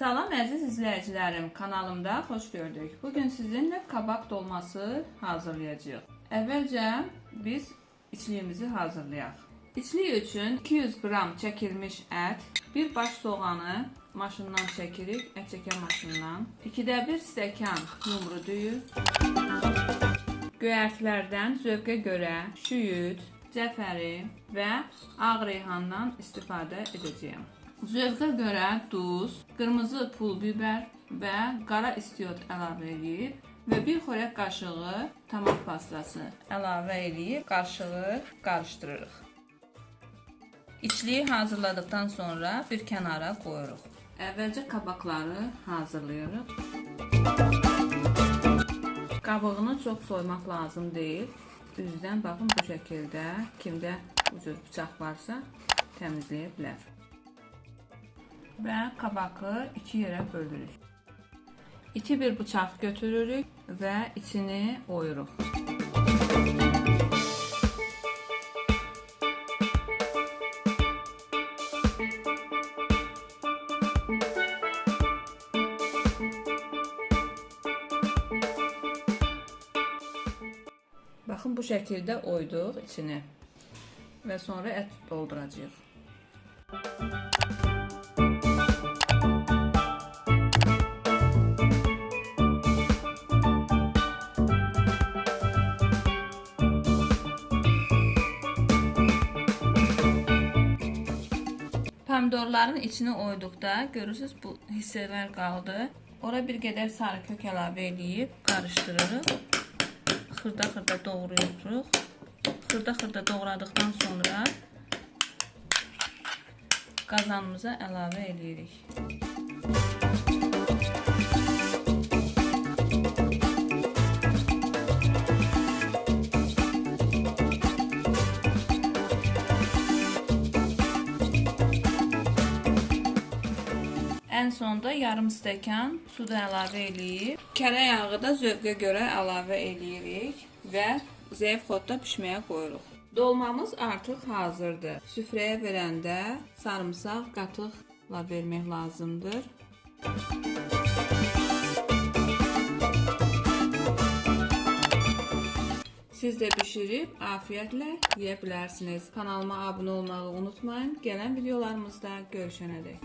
Salam əziz izləyicilərim, kanalımda xoş gördük. Bugün sizinlə kabak dolması hazırlayacağıq. Əvvəlcə biz içliyimizi hazırlayaq. İçlik üçün 200 qram çəkilmiş ət, bir baş soğanı maşından çəkirik, ət çəkən maşından. 2də 1 stəkan yumru düyü, göyərtilərdən zövqə görə şüyüd, cəfəri və ağ reyhandan istifadə edəcəyəm. Zövqə görə duz, qırmızı pul biber və qara istiot əlavə edib və bir xörək qaşığı tomat pastası əlavə edib qarışığı qarışdırırıq. İçliyi hazırladıktan sonra bir kənara qoyuruq. Əvvəlcə kabakları hazırlayırıq. Qabığını çox soymaq lazım deyil. Üzdən baxın bu şəkildə kimdə bu cür bıçaq varsa təmizləyə bilər. Və kabakı iki yerə bölürük. İti bir bıçaq götürürük və içini oyuruq. Baxın bu şəkildə oyduq içini və sonra ət dolduracağıq. Pomidorların içini oyduqda görürsüz bu hissələr qaldı. Ora bir qədər sarı kök əlavə edib qarışdırırıq. Xırda-xırda doğrayırıq. Xırda-xırda doğradıqdan sonra qazanımıza əlavə edirik. Ən sonda yarım stəkan su da əlavə eləyib, kərə yağı da zövqə görə əlavə eləyirik və zəif xodda bişməyə qoyuruq. Dolmamız artıq hazırdır. Süfrəyə verəndə sarımsaq qatıqla vermək lazımdır. Siz de pişirip afiyetle yiyebilirsiniz. Kanalıma abone olmayı unutmayın. Gelen videolarımızda görüşene dek.